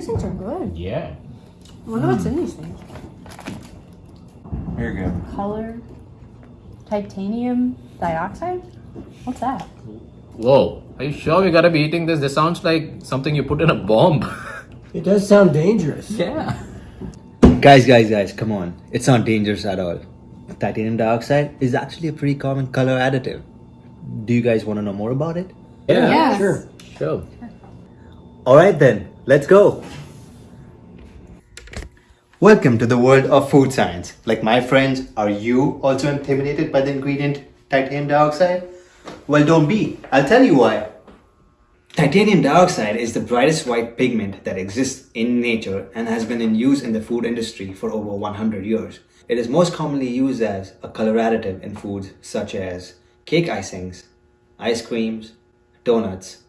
These things are good. Yeah. I wonder what's in hmm. these things. Here you go. Color, titanium dioxide. What's that? Whoa. Are you sure we gotta be eating this? This sounds like something you put in a bomb. It does sound dangerous. yeah. Guys, guys, guys, come on. It's not dangerous at all. Titanium dioxide is actually a pretty common color additive. Do you guys want to know more about it? Yeah. Yes. Sure. Sure. Alright then, let's go. Welcome to the world of food science. Like my friends, are you also intimidated by the ingredient titanium dioxide? Well, don't be. I'll tell you why. Titanium dioxide is the brightest white pigment that exists in nature and has been in use in the food industry for over 100 years. It is most commonly used as a color additive in foods such as cake icings, ice creams, donuts,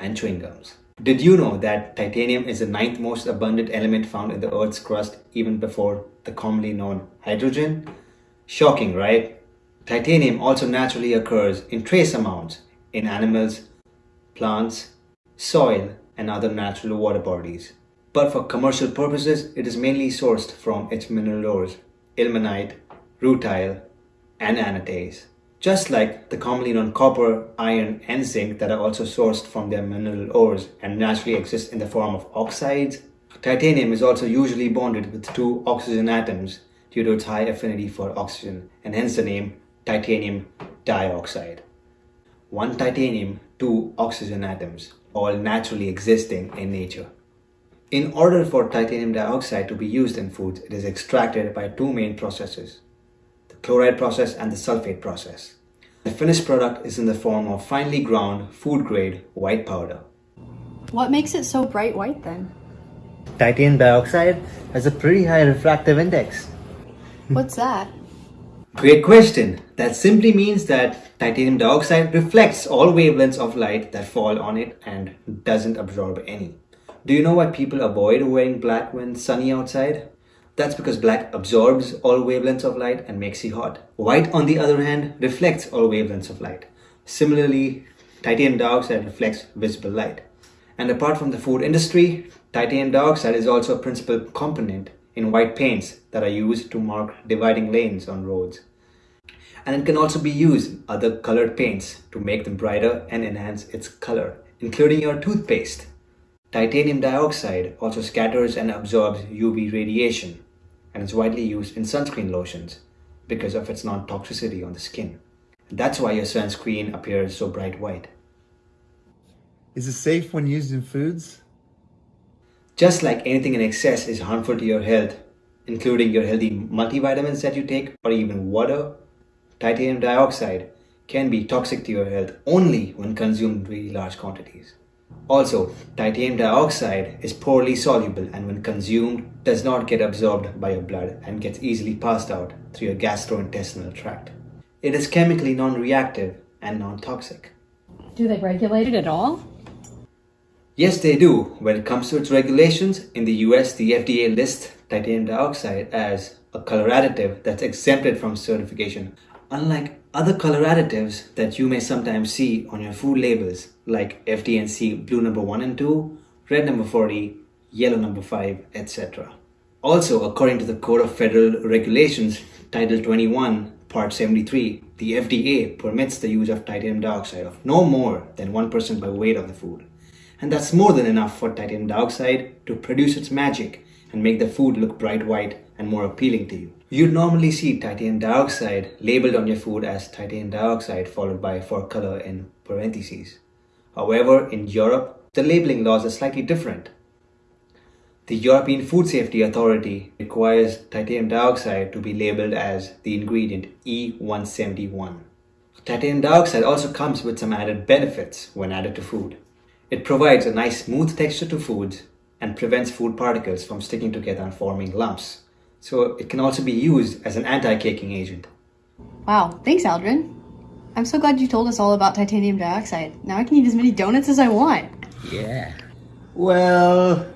and chewing gums. Did you know that titanium is the ninth most abundant element found in the Earth's crust even before the commonly known hydrogen? Shocking, right? Titanium also naturally occurs in trace amounts in animals, plants, soil, and other natural water bodies. But for commercial purposes, it is mainly sourced from its mineral ores, ilmenite, rutile, and anatase. Just like the commonly known copper, iron, and zinc that are also sourced from their mineral ores and naturally exist in the form of oxides, titanium is also usually bonded with two oxygen atoms due to its high affinity for oxygen, and hence the name titanium dioxide. One titanium, two oxygen atoms, all naturally existing in nature. In order for titanium dioxide to be used in foods, it is extracted by two main processes chloride process and the sulfate process. The finished product is in the form of finely ground, food grade white powder. What makes it so bright white then? Titanium dioxide has a pretty high refractive index. What's that? Great question. That simply means that titanium dioxide reflects all wavelengths of light that fall on it and doesn't absorb any. Do you know why people avoid wearing black when sunny outside? That's because black absorbs all wavelengths of light and makes you hot. White, on the other hand, reflects all wavelengths of light. Similarly, titanium dioxide reflects visible light. And apart from the food industry, titanium dioxide is also a principal component in white paints that are used to mark dividing lanes on roads. And it can also be used in other colored paints to make them brighter and enhance its color, including your toothpaste. Titanium dioxide also scatters and absorbs UV radiation and is widely used in sunscreen lotions because of its non-toxicity on the skin. That's why your sunscreen appears so bright white. Is it safe when used in foods? Just like anything in excess is harmful to your health, including your healthy multivitamins that you take or even water, titanium dioxide can be toxic to your health only when consumed in really large quantities. Also, titanium dioxide is poorly soluble and when consumed does not get absorbed by your blood and gets easily passed out through your gastrointestinal tract. It is chemically non-reactive and non-toxic. Do they regulate it at all? Yes, they do. When it comes to its regulations, in the US, the FDA lists titanium dioxide as a color additive that's exempted from certification. Unlike other color additives that you may sometimes see on your food labels, like FD&C blue number 1 and 2, red number 40, yellow number 5, etc. Also, according to the Code of Federal Regulations, Title 21, Part 73, the FDA permits the use of titanium dioxide of no more than 1% by weight of the food. And that's more than enough for titanium dioxide to produce its magic and make the food look bright white and more appealing to you. You'd normally see titanium dioxide labeled on your food as titanium dioxide followed by for color in parentheses. However, in Europe, the labeling laws are slightly different. The European Food Safety Authority requires titanium dioxide to be labeled as the ingredient E171. Titanium dioxide also comes with some added benefits when added to food. It provides a nice smooth texture to foods and prevents food particles from sticking together and forming lumps. So it can also be used as an anti-caking agent. Wow, thanks, Aldrin. I'm so glad you told us all about titanium dioxide. Now I can eat as many donuts as I want. Yeah. Well,